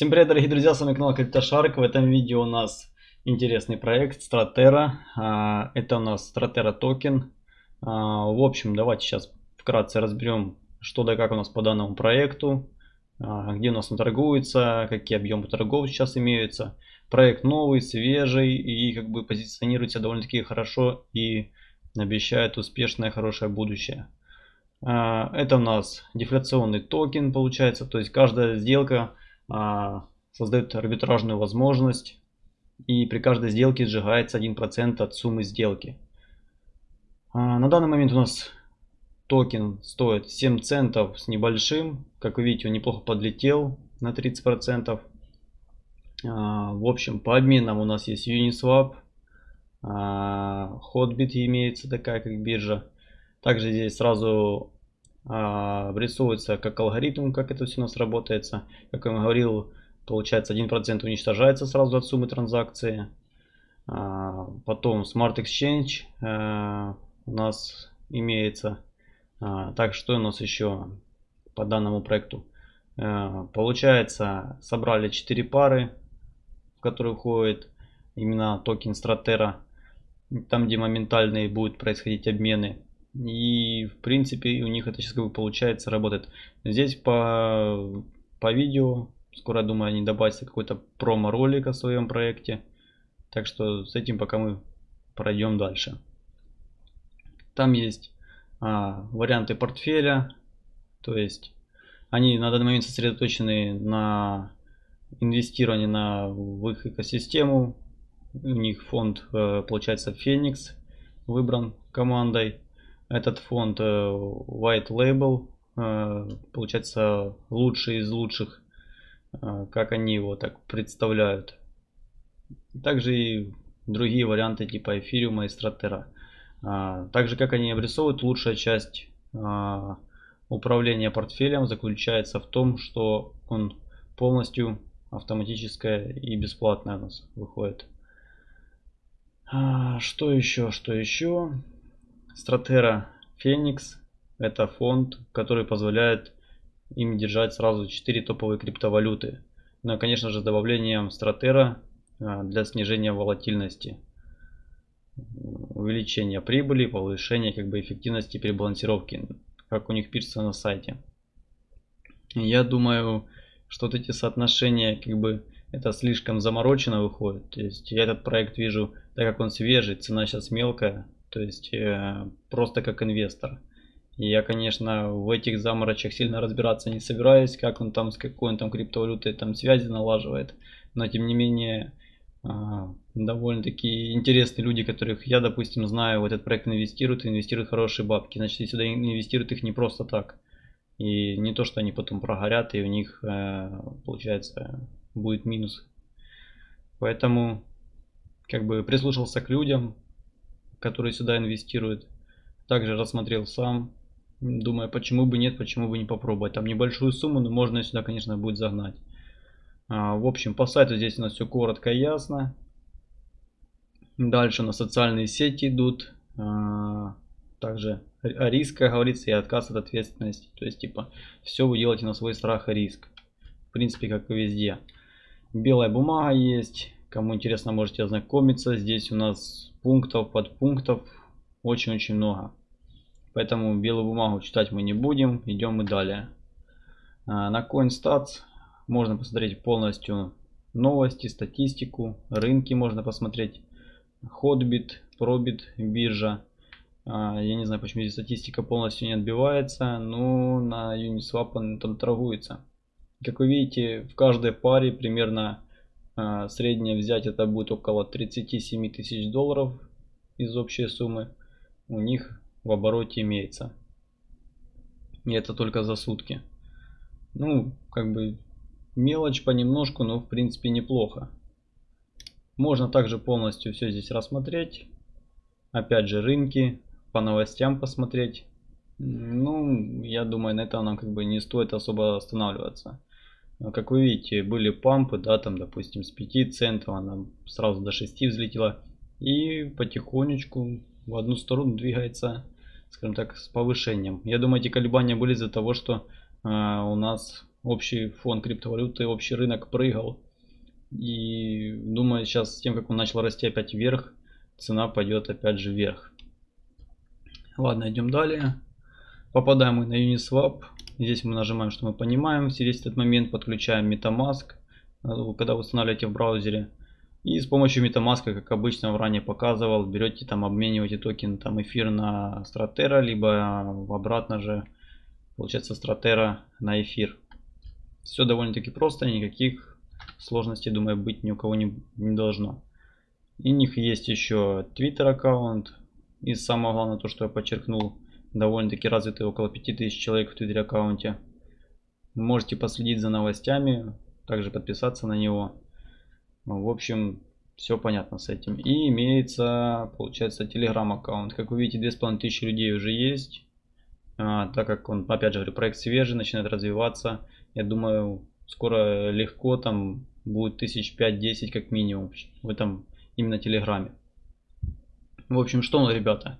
Всем привет, дорогие друзья, с вами канал CryptoShark. В этом видео у нас интересный проект Stratera. А, это у нас Stratera токен. А, в общем, давайте сейчас вкратце разберем, что да как у нас по данному проекту, а, где у нас он торгуется, какие объемы торгов сейчас имеются. Проект новый, свежий и как бы позиционируется довольно-таки хорошо и обещает успешное, хорошее будущее. Это у нас дефляционный токен получается, то есть каждая сделка а, создает арбитражную возможность и при каждой сделке сжигается 1% от суммы сделки. А, на данный момент у нас токен стоит 7 центов с небольшим. Как вы видите, он неплохо подлетел на 30%. А, в общем, по обменам у нас есть Uniswap, Hotbit имеется такая как биржа. Также здесь сразу обрисовывается как алгоритм, как это все у нас работает. Как я говорил, получается 1% уничтожается сразу от суммы транзакции. А, потом Smart Exchange а, у нас имеется. Так, что у нас еще по данному проекту? Получается, собрали 4 пары, в которые входит именно токен Stratera. Там, где моментальные будут происходить обмены и в принципе у них это сейчас как бы получается работает. Здесь по, по видео, скоро думаю они добавятся какой-то промо-ролик о своем проекте. Так что с этим пока мы пройдем дальше. Там есть а, варианты портфеля. То есть они на данный момент сосредоточены на инвестировании на, в их экосистему. У них фонд э, получается Феникс выбран командой. Этот фонд э, White Label, э, получается лучший из лучших, э, как они его так представляют. Также и другие варианты типа эфириума и стратера. Также как они обрисовывают, лучшая часть управления портфелем заключается в том, что он полностью автоматическое и бесплатное у нас выходит. Что еще, что еще? Stratera Phoenix это фонд, который позволяет им держать сразу 4 топовые криптовалюты. Но, конечно же, с добавлением Stratera а, для снижения волатильности, увеличения прибыли, повышения как бы эффективности при балансировке, как у них пишется на сайте. Я думаю, что вот эти соотношения как бы это слишком заморочено выходит. То есть я этот проект вижу, так как он свежий, цена сейчас мелкая, то есть э, просто как инвестор. Я, конечно, в этих заморочах сильно разбираться не собираюсь, как он там, с какой он там криптовалютой там связи налаживает. Но тем не менее, э, довольно-таки интересные люди, которых я, допустим, знаю, в этот проект инвестируют, инвестируют хорошие бабки. Значит, сюда инвестируют их не просто так. И не то, что они потом прогорят, и у них, э, получается, будет минус. Поэтому, как бы, прислушался к людям, которые сюда инвестируют. Также рассмотрел сам. Думаю, почему бы нет, почему бы не попробовать. Там небольшую сумму, но можно сюда, конечно, будет загнать. А, в общем, по сайту здесь у нас все коротко и ясно. Дальше на социальные сети идут. А, также о рисках говорится и отказ от ответственности. То есть, типа, все вы делаете на свой страх и риск. В принципе, как и везде. Белая бумага есть. Кому интересно, можете ознакомиться. Здесь у нас пунктов, подпунктов очень-очень много. Поэтому белую бумагу читать мы не будем. Идем мы далее. А, на CoinStats можно посмотреть полностью новости, статистику, рынки можно посмотреть. Hotbit, Probit, биржа. А, я не знаю, почему здесь статистика полностью не отбивается, но на Uniswap он там торгуется. Как вы видите, в каждой паре примерно среднее взять это будет около 37 тысяч долларов из общей суммы. У них в обороте имеется. И это только за сутки. Ну, как бы мелочь понемножку, но в принципе неплохо. Можно также полностью все здесь рассмотреть. Опять же рынки, по новостям посмотреть. Ну, я думаю, на этом нам как бы не стоит особо останавливаться. А как вы видите, были пампы, да, там, допустим, с 5 центов, она сразу до 6 взлетела. И потихонечку в одну сторону двигается, скажем так, с повышением. Я думаю, эти колебания были из-за того, что э, у нас общий фон криптовалюты, общий рынок прыгал. И думаю, сейчас с тем, как он начал расти опять вверх, цена пойдет опять же вверх. Ладно, идем далее. Попадаем мы на Uniswap. Здесь мы нажимаем, что мы понимаем. Здесь этот момент подключаем MetaMask, э, когда вы устанавливаете в браузере. И с помощью MetaMask, как обычно ранее показывал, берете там, обмениваете токен там эфир на Stratera, либо обратно же, получается, Stratera на эфир. Все довольно-таки просто, никаких сложностей, думаю, быть ни у кого не, не должно. И у них есть еще Twitter аккаунт. И самое главное, то, что я подчеркнул, довольно-таки развитый, около 5000 человек в Twitter аккаунте. Можете последить за новостями, также подписаться на него. В общем, все понятно с этим. И имеется, получается, Telegram аккаунт. Как вы видите, 2500 людей уже есть. А, так как он, опять же, проект свежий, начинает развиваться. Я думаю, скоро легко там будет тысяч 5-10 как минимум в этом именно Телеграме. В общем, что он, ребята?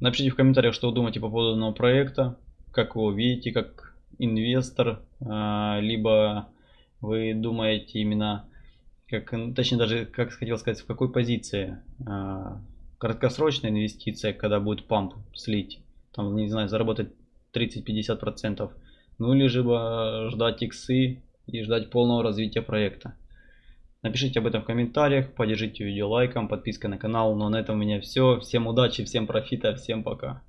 Напишите в комментариях, что вы думаете по поводу данного проекта. Как вы его видите, как инвестор. А, либо вы думаете именно как, точнее даже, как хотел сказать, в какой позиции а, краткосрочная инвестиция, когда будет памп слить, там, не знаю, заработать 30-50%, ну или же ждать иксы и ждать полного развития проекта. Напишите об этом в комментариях, поддержите видео лайком, подпиской на канал. Ну а на этом у меня все. Всем удачи, всем профита, всем пока.